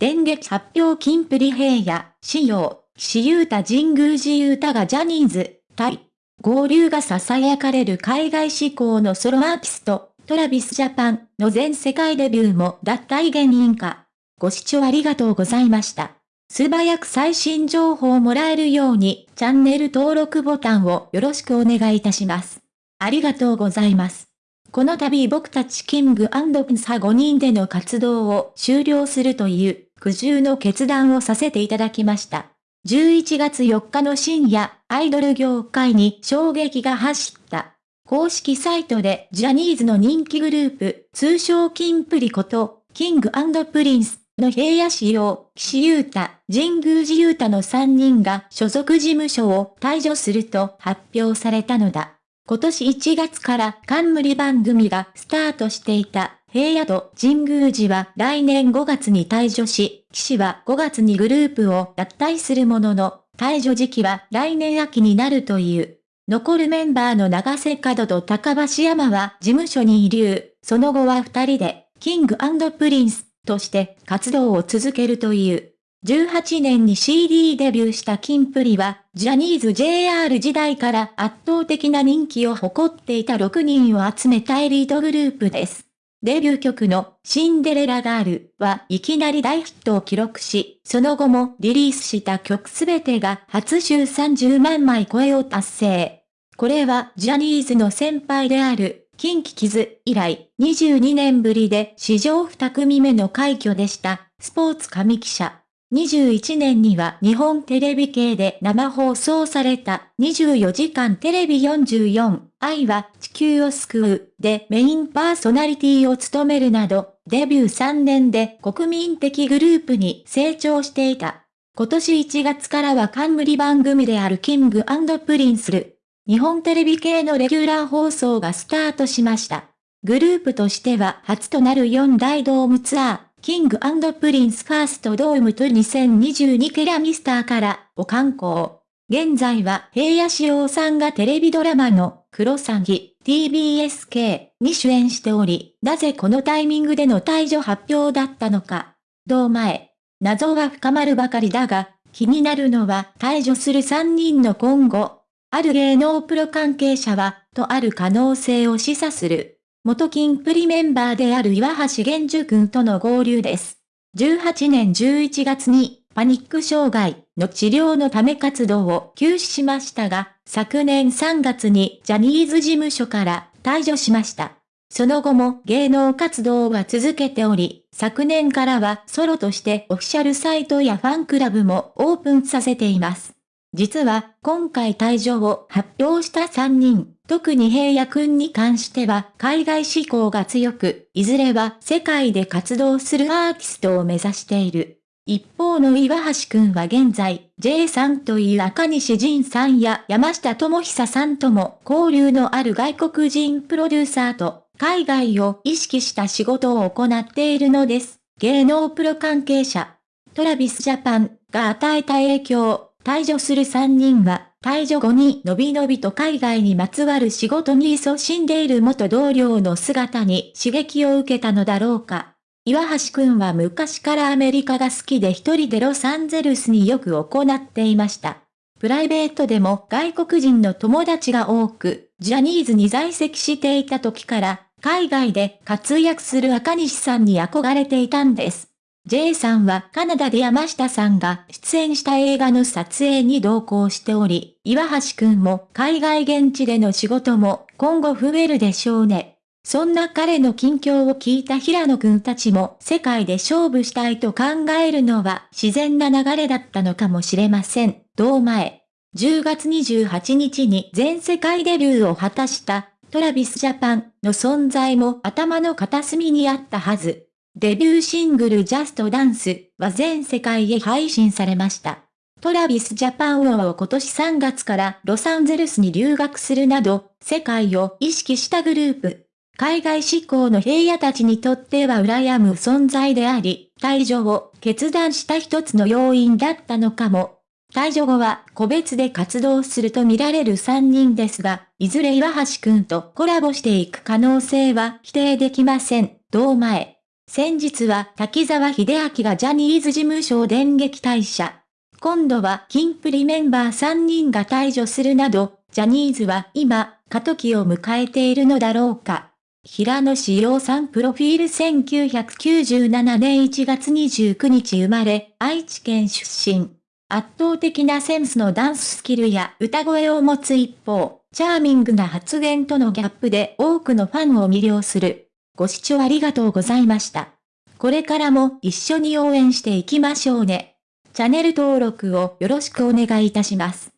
電撃発表金プリ平野、仕様、岸優太神宮寺優太がジャニーズ、対、合流が囁かれる海外志向のソロアーティスト、トラビスジャパンの全世界デビューも脱退原因か。ご視聴ありがとうございました。素早く最新情報をもらえるように、チャンネル登録ボタンをよろしくお願いいたします。ありがとうございます。この度僕たちキングピンサ5人での活動を終了するという苦渋の決断をさせていただきました。11月4日の深夜、アイドル業界に衝撃が走った。公式サイトでジャニーズの人気グループ、通称キンプリこと、キングプリンスの平野紫耀、岸優太、神宮寺勇太の3人が所属事務所を退所すると発表されたのだ。今年1月から冠番組がスタートしていた平野と神宮寺は来年5月に退所し、岸は5月にグループを脱退するものの、退所時期は来年秋になるという。残るメンバーの永瀬廉と高橋海人は事務所に遺留、その後は二人で、キングプリンスとして活動を続けるという。18年に CD デビューしたキンプリは、ジャニーズ JR 時代から圧倒的な人気を誇っていた6人を集めたエリートグループです。デビュー曲のシンデレラガールはいきなり大ヒットを記録し、その後もリリースした曲すべてが初週30万枚超えを達成。これはジャニーズの先輩である近畿傷以来22年ぶりで史上2組目の快挙でした。スポーツ神記者。21年には日本テレビ系で生放送された24時間テレビ44愛は地球を救うでメインパーソナリティを務めるなどデビュー3年で国民的グループに成長していた。今年1月からは冠番組であるキングプリンスル日本テレビ系のレギュラー放送がスタートしました。グループとしては初となる4大ドームツアー、キングプリンスファーストドームと2022ケラミスターからを観光。現在は平野志陽さんがテレビドラマのクロサギ TBSK に主演しており、なぜこのタイミングでの退場発表だったのか。同前。謎は深まるばかりだが、気になるのは退場する3人の今後。ある芸能プロ関係者は、とある可能性を示唆する。元金プリメンバーである岩橋玄樹君との合流です。18年11月に、パニック障害の治療のため活動を休止しましたが、昨年3月にジャニーズ事務所から退場しました。その後も芸能活動は続けており、昨年からはソロとしてオフィシャルサイトやファンクラブもオープンさせています。実は、今回退場を発表した3人、特に平野くんに関しては海外志向が強く、いずれは世界で活動するアーティストを目指している。一方の岩橋くんは現在、J さんという赤西仁さんや山下智久さんとも交流のある外国人プロデューサーと海外を意識した仕事を行っているのです。芸能プロ関係者、トラビスジャパンが与えた影響、退場する3人は、退場後にのびのびと海外にまつわる仕事に勤しんでいる元同僚の姿に刺激を受けたのだろうか。岩橋くんは昔からアメリカが好きで一人でロサンゼルスによく行っていました。プライベートでも外国人の友達が多く、ジャニーズに在籍していた時から、海外で活躍する赤西さんに憧れていたんです。J さんはカナダで山下さんが出演した映画の撮影に同行しており、岩橋くんも海外現地での仕事も今後増えるでしょうね。そんな彼の近況を聞いた平野くんたちも世界で勝負したいと考えるのは自然な流れだったのかもしれません。同前。10月28日に全世界デビューを果たしたトラビスジャパンの存在も頭の片隅にあったはず。デビューシングルジャストダンスは全世界へ配信されました。トラビスジャパンを今年3月からロサンゼルスに留学するなど、世界を意識したグループ。海外志向の平野たちにとっては羨む存在であり、退場を決断した一つの要因だったのかも。退場後は個別で活動すると見られる3人ですが、いずれ岩橋くんとコラボしていく可能性は否定できません。同前。先日は滝沢秀明がジャニーズ事務所を電撃退社。今度はキンプリメンバー3人が退場するなど、ジャニーズは今、過渡期を迎えているのだろうか。平野志陽さんプロフィール1997年1月29日生まれ、愛知県出身。圧倒的なセンスのダンススキルや歌声を持つ一方、チャーミングな発言とのギャップで多くのファンを魅了する。ご視聴ありがとうございました。これからも一緒に応援していきましょうね。チャンネル登録をよろしくお願いいたします。